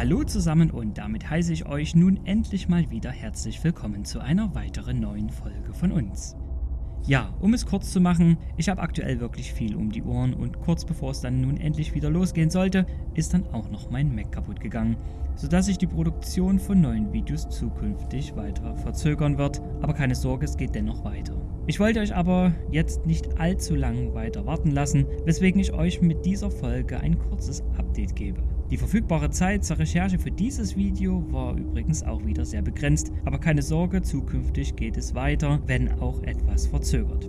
Hallo zusammen und damit heiße ich euch nun endlich mal wieder herzlich willkommen zu einer weiteren neuen Folge von uns. Ja, um es kurz zu machen, ich habe aktuell wirklich viel um die Ohren und kurz bevor es dann nun endlich wieder losgehen sollte, ist dann auch noch mein Mac kaputt gegangen, sodass sich die Produktion von neuen Videos zukünftig weiter verzögern wird, aber keine Sorge, es geht dennoch weiter. Ich wollte euch aber jetzt nicht allzu lang weiter warten lassen, weswegen ich euch mit dieser Folge ein kurzes Update gebe. Die verfügbare Zeit zur Recherche für dieses Video war übrigens auch wieder sehr begrenzt, aber keine Sorge, zukünftig geht es weiter, wenn auch etwas verzögert.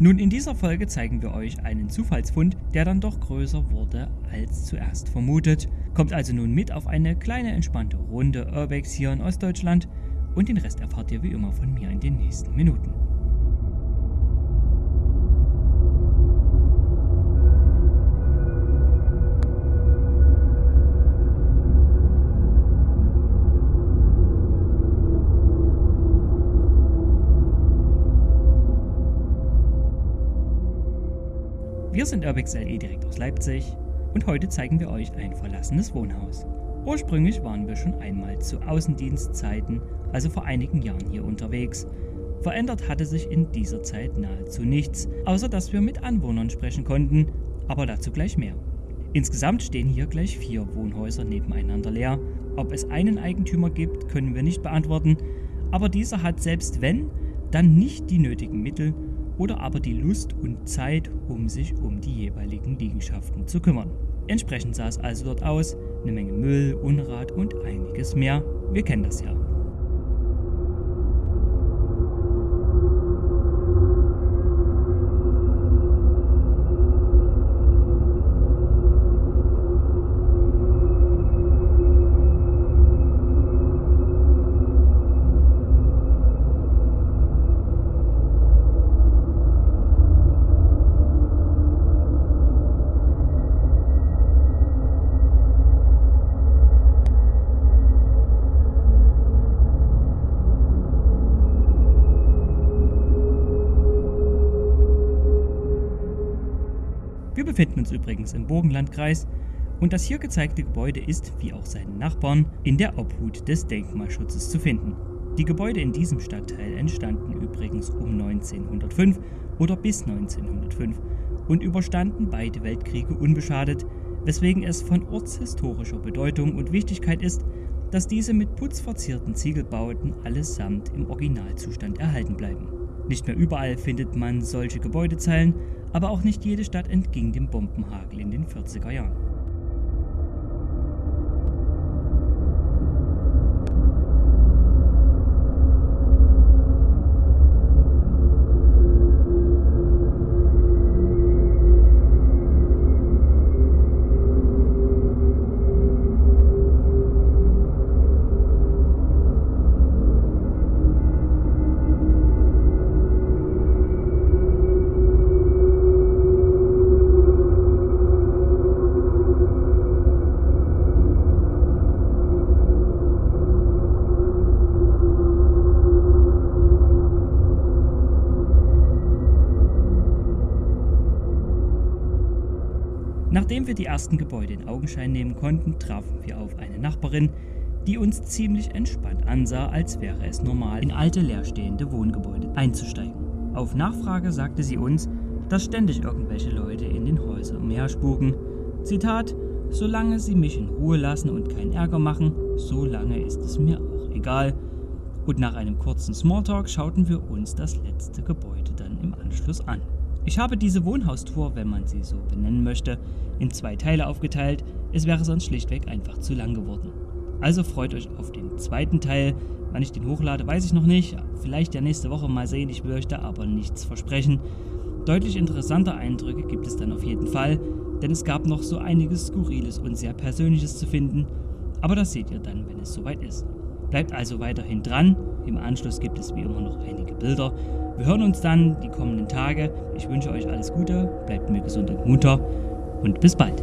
Nun, in dieser Folge zeigen wir euch einen Zufallsfund, der dann doch größer wurde als zuerst vermutet. Kommt also nun mit auf eine kleine entspannte Runde Urbex hier in Ostdeutschland und den Rest erfahrt ihr wie immer von mir in den nächsten Minuten. Wir sind Urbix LE direkt aus Leipzig und heute zeigen wir euch ein verlassenes Wohnhaus. Ursprünglich waren wir schon einmal zu Außendienstzeiten, also vor einigen Jahren hier unterwegs. Verändert hatte sich in dieser Zeit nahezu nichts, außer dass wir mit Anwohnern sprechen konnten, aber dazu gleich mehr. Insgesamt stehen hier gleich vier Wohnhäuser nebeneinander leer. Ob es einen Eigentümer gibt, können wir nicht beantworten, aber dieser hat selbst wenn, dann nicht die nötigen Mittel, oder aber die Lust und Zeit, um sich um die jeweiligen Liegenschaften zu kümmern. Entsprechend sah es also dort aus, eine Menge Müll, Unrat und einiges mehr. Wir kennen das ja. Wir befinden uns übrigens im Burgenlandkreis und das hier gezeigte Gebäude ist, wie auch seine Nachbarn, in der Obhut des Denkmalschutzes zu finden. Die Gebäude in diesem Stadtteil entstanden übrigens um 1905 oder bis 1905 und überstanden beide Weltkriege unbeschadet, weswegen es von ortshistorischer Bedeutung und Wichtigkeit ist, dass diese mit putzverzierten Ziegelbauten allesamt im Originalzustand erhalten bleiben. Nicht mehr überall findet man solche Gebäudezeilen, aber auch nicht jede Stadt entging dem Bombenhagel in den 40er Jahren. Nachdem wir die ersten Gebäude in Augenschein nehmen konnten, trafen wir auf eine Nachbarin, die uns ziemlich entspannt ansah, als wäre es normal, in alte leerstehende Wohngebäude einzusteigen. Auf Nachfrage sagte sie uns, dass ständig irgendwelche Leute in den Häusern umherspuken. Zitat, solange sie mich in Ruhe lassen und keinen Ärger machen, so lange ist es mir auch egal. Und nach einem kurzen Smalltalk schauten wir uns das letzte Gebäude dann im Anschluss an. Ich habe diese Wohnhaustour, wenn man sie so benennen möchte, in zwei Teile aufgeteilt, es wäre sonst schlichtweg einfach zu lang geworden. Also freut euch auf den zweiten Teil. Wann ich den hochlade, weiß ich noch nicht. Vielleicht ja nächste Woche mal sehen, ich da aber nichts versprechen. Deutlich interessanter Eindrücke gibt es dann auf jeden Fall, denn es gab noch so einiges Skurriles und sehr Persönliches zu finden. Aber das seht ihr dann, wenn es soweit ist. Bleibt also weiterhin dran. Im Anschluss gibt es wie immer noch einige Bilder. Wir hören uns dann die kommenden Tage. Ich wünsche euch alles Gute, bleibt mir gesund und munter und bis bald.